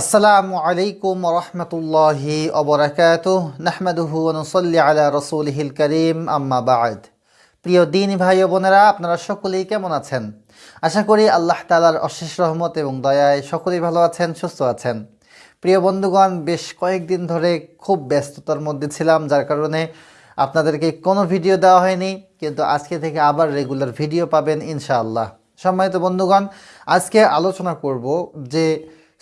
আসসালামু আলাইকুম রহমতুল্লাহি অবরাকাত নাহমাদুহু নসল্লি আলা রসুলহিল করিম। আম্মা বাদ। প্রিয় দিন ভাই বোনেরা, আপনারা সকলেই কেমন আছেন? আশা করি আল্লাহ তালার অশেষ রহমত এবং দয়ায় সকলেই ভালো আছেন, সুস্থ আছেন। প্রিয় বন্ধুগণ, বেশ কয়েকদিন ধরে খুব ব্যস্ততার মধ্যে ছিলাম, যার কারণে আপনাদেরকে কোনো ভিডিও দেওয়া হয়নি, কিন্তু আজকে থেকে আবার রেগুলার ভিডিও পাবেন ইনশাআল্লাহ। সম্মানিত বন্ধুগণ, আজকে আলোচনা করব যে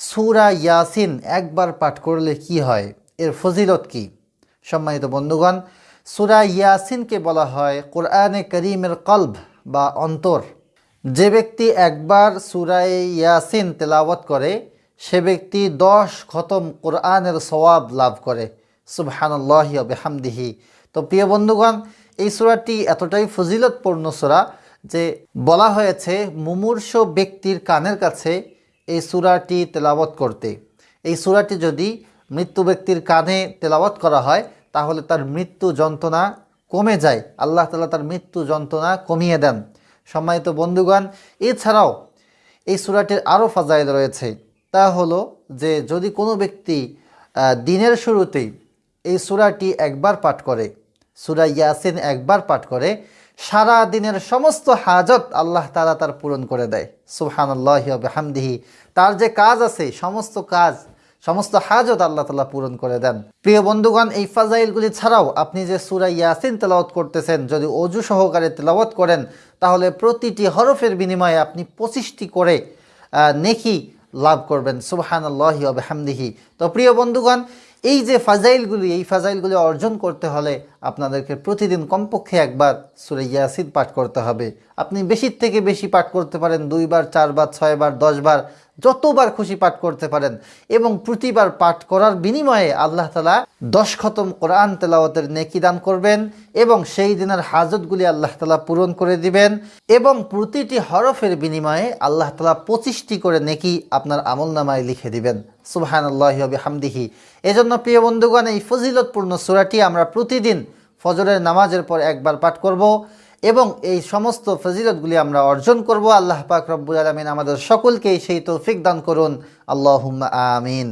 সুরা ইয়াসিন একবার পাঠ করলে কি হয়? এর ফজিলত কি? সম্মানিত বন্ধুগণ, সুরা ইয়াসিনকে বলা হয় কোরআনে করিমের কলব বা অন্তর। যে ব্যক্তি একবার সুরায় ইয়াসিন তেলাওয়াত করে, সে ব্যক্তি দশ খতম কোরআনের সওয়াব লাভ করে। সুবহানাল্লাহ বেহামদিহি। তো প্রিয় বন্ধুগণ, এই সুরাটি এতটাই ফজিলতপূর্ণ সুরা যে বলা হয়েছে মুমূর্ষ ব্যক্তির কানের কাছে এই সুরাটি তেলাওয়াত করতে। এই সুরাটি যদি মৃত্যু ব্যক্তির কানে তেলাওয়াত করা হয়, তাহলে তার মৃত্যু যন্ত্রণা কমে যায়। আল্লাহ তালা তার মৃত্যু যন্ত্রণা কমিয়ে দেন। সম্মানিত বন্ধুগণ, এছাড়াও এই সুরাটির আরও ফাজাইল রয়েছে। তা হলো যে, যদি কোনো ব্যক্তি দিনের শুরুতেই এই সুরাটি একবার পাঠ করে, সুরা ইয়াসিন একবার পাঠ করে সারা দিনের সমস্ত হাজত আল্লাহ তালা তার পূরণ করে দেয়। সুবহানাল্লাহ হামদিহি তার যে কাজ আছে, সমস্ত কাজ, সমস্ত হাজত আল্লাহ তালা পূরণ করে দেন। প্রিয় বন্ধুগণ, এই ফাজাইলগুলি ছাড়াও আপনি যে সুরা ইয়াসিন তেলাওয়াত করতেছেন, যদি অজু সহকারে তেলাওয়াত করেন, তাহলে প্রতিটি হরফের বিনিময়ে আপনি পঁচিশটি করে নেকি লাভ করবেন। সুবহান আল্লাহ হামদিহি তো প্রিয় বন্ধুগণ এই যে ফাজাইলগুলি, এই ফাজাইলগুলি অর্জন করতে হলে আপনাদেরকে প্রতিদিন কমপক্ষে একবার সুরে ইয়াসিন পাঠ করতে হবে। আপনি বেশির থেকে বেশি পাঠ করতে পারেন, দুইবার, চারবার, ছয়বার, দশবার। যতবার খুশি পাঠ করতে পারেন এবং প্রতিবার পাঠ করার বিনিময়ে আল্লাহ তালা দশ খতম কোরআন তেলাওয়াতের নেকি দান করবেন এবং সেই দিনের হাজতগুলি আল্লাহ তালা পূরণ করে দিবেন এবং প্রতিটি হরফের বিনিময়ে আল্লাহ তালা পঁচিশটি করে নেকি আপনার আমল নামায় লিখে দিবেন। সুবহান আল্লাহ হামদিহি এজন্য প্রিয় বন্ধুগণ, এই ফজিলতপূর্ণ সুরাটি আমরা প্রতিদিন ফজরের নামাজের পর একবার পাঠ করব। এবং এই সমস্ত ফজিলতগুলি আমরা অর্জন করব। আল্লাহ পাক রব্বুল আলমিন আমাদের সকলকেই সেই তৌফিক দান করুন। আল্লাহ আমিন।